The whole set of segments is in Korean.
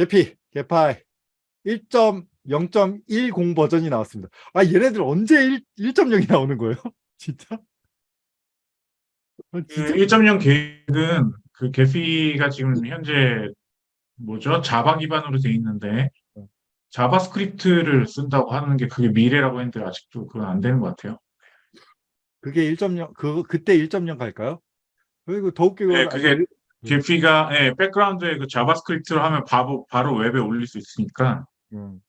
Gephi, Gephi 1.0.10 버전이 나왔습니다. 아 얘네들 언제 1, 1.0이 나오는 거예요? 진짜? 아, 그 진짜 1.0 계획은 그 Gephi가 지금 현재 뭐죠? Java 기반으로 돼 있는데 네. JavaScript를 쓴다고 하는 게 그게 미래라고 했는데 아직도 그건 안 되는 것 같아요. 그게 1.0 그 그때 1.0 갈까요? 그리고 더 웃기고 네, 그게 음. Gephi가 예, 백그라운드에 그 JavaScript로 하면 바로 바로 웹에 올릴 수 있으니까 음.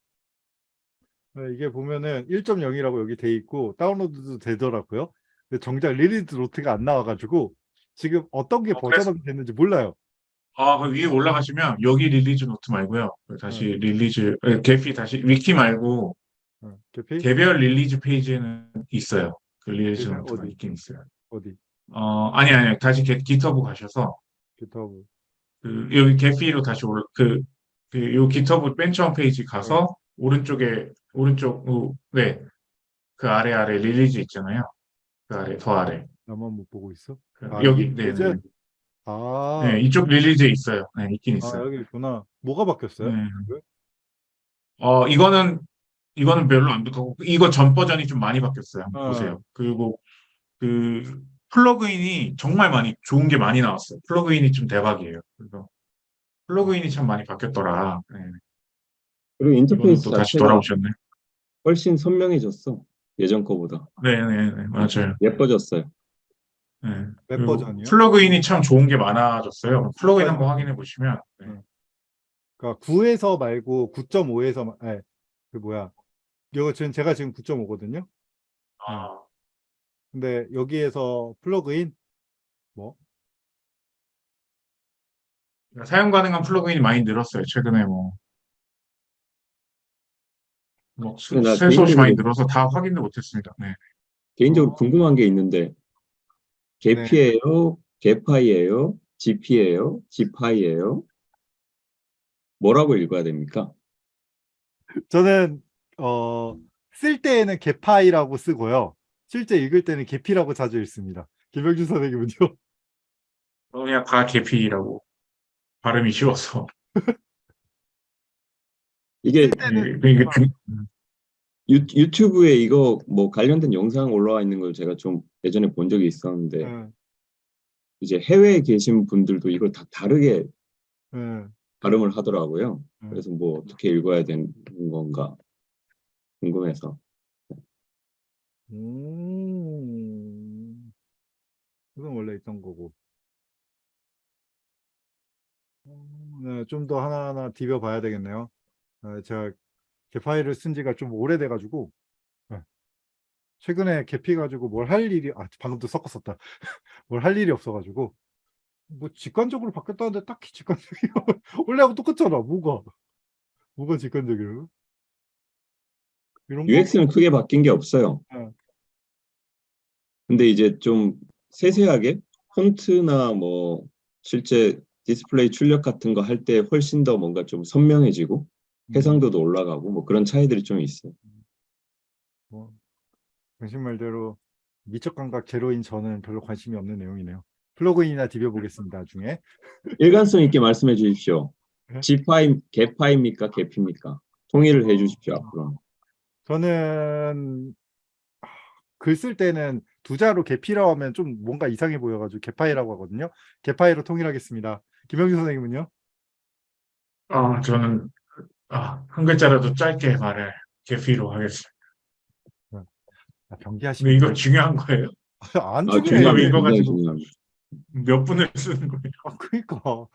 네, 이게 보면은 1.0이라고 여기 돼 있고 다운로드도 되더라고요. 근데 정작 release note가 안 나와가지고 지금 어떤 게 어, 버전업이 됐는지 몰라요. 아, 그 위에 올라가시면 여기 release note 말고요. 그 다시 네. release 예, Gephi 다시 위키 말고 어, Gephi 개별 release 페이지에는 있어요. 그 release 어디? 있긴 있어요. 어디? 어, 아니 아니 다시 게, 기터브 가셔서 기타브. 그 여기 개피로 다시 올라 그, 그, 요 기터브 벤처 페이지 가서 오른쪽에, 오른쪽, 우- 네. 그 아래 아래 릴리즈 있잖아요. 그 아래, 더 아래. 나만 못 보고 있어? 그 아, 여기, 이- 네? 네. 아, 네, 이쪽 릴리즈에 있어요. 네, 있긴 아 있어요. 여기 있구나. 뭐가 바뀌었어요? 네. 어, 이거는, 이거는 별로 안 좋고, 이거 전 버전이 좀 많이 바뀌었어요. 어. 보세요. 그리고, 그, plugin이 정말 많이, 좋은 게 많이 나왔어요. plugin이 좀 대박이에요. 그래서, plugin이 참 많이 바뀌었더라. 네. 그리고 인터페이스 또 다시 돌아오셨네. 훨씬 선명해졌어. 예전 거보다. 네네네 맞아요. 예뻐졌어요. 네. 웹 버전이요? plugin이 참 좋은 게 많아졌어요. plugin 한번 확인해 보시면 네. 음. 그러니까 9에서 말고 9.5에서 아, 그 뭐야? 이거 지금 제가 지금 9.5거든요. 아, 근데 여기에서 플러그인 뭐? 사용 가능한 플러그인이 많이 늘었어요. 최근에 뭐, 뭐나 셀수 없이 많이 늘어서 다 확인도 못했습니다. 네. 개인적으로 궁금한 게 있는데 개피예요, 개파이예요, GP예요, 지파이예요. 뭐라고 읽어야 됩니까? 저는 어, 쓸 때에는 개파이라고 쓰고요. 실제 읽을 때는 개피라고 자주 읽습니다. 김병준 선생님은요? 그냥 다 개피라고 발음이 쉬워서 이게 때는- 네, 이게 중- 유, 유튜브에 이거 뭐 관련된 영상 올라와 있는 걸 제가 좀 예전에 본 적이 있었는데 응, 이제 해외에 계신 분들도 이걸 다 다르게 응. 발음을 하더라고요. 음. 그래서 뭐 어떻게 읽어야 되는 건가 궁금해서. 음. 이건 원래 있던 거고. 어, 네, 좀 더 하나하나 디벼 봐야 되겠네요. 네, 제가 개 파일을 쓴 지가 좀 오래돼가지고 네. 최근에 Gephi 가지고 뭘 할 일이 아 방금도 섞었었다. 뭘 할 일이 없어가지고 뭐 직관적으로 바뀌었다는데 딱히 직관적이요. 원래하고 똑같잖아. 뭐가 뭐가 직관적이에요? 이런 거 UX는 크게 바뀐 게 없어요. 네. 근데 이제 좀 세세하게 폰트나 뭐 실제 디스플레이 출력 같은 거 할 때 훨씬 더 뭔가 좀 선명해지고 음, 해상도도 올라가고 뭐 그런 차이들이 좀 있어요. 뭐 당신 말대로 미적 감각 제로인 저는 별로 관심이 없는 내용이네요. 플러그인이나 디벼 보겠습니다. 나중에. 일관성 있게 말씀해 주십시오. 네? G파이, 개파입니까? 개피입니까? 통일을 해 주십시오, 앞으로. 저는 글 쓸 때는 두 자로 개피라고 하면 좀 뭔가 이상해 보여가지고 개파이라고 하거든요. 개파이로 통일하겠습니다. 김영준 선생님은요? 아, 저는 아, 한 글자라도 짧게 말을 개피로 하겠습니다. 아, 근데 병기하시면 이거 중요한 거예요? 안 아, 중요해요. 중요해요. 중요합니다. 이거 가지고. 몇 분을 쓰는 거예요? 아, 그러니까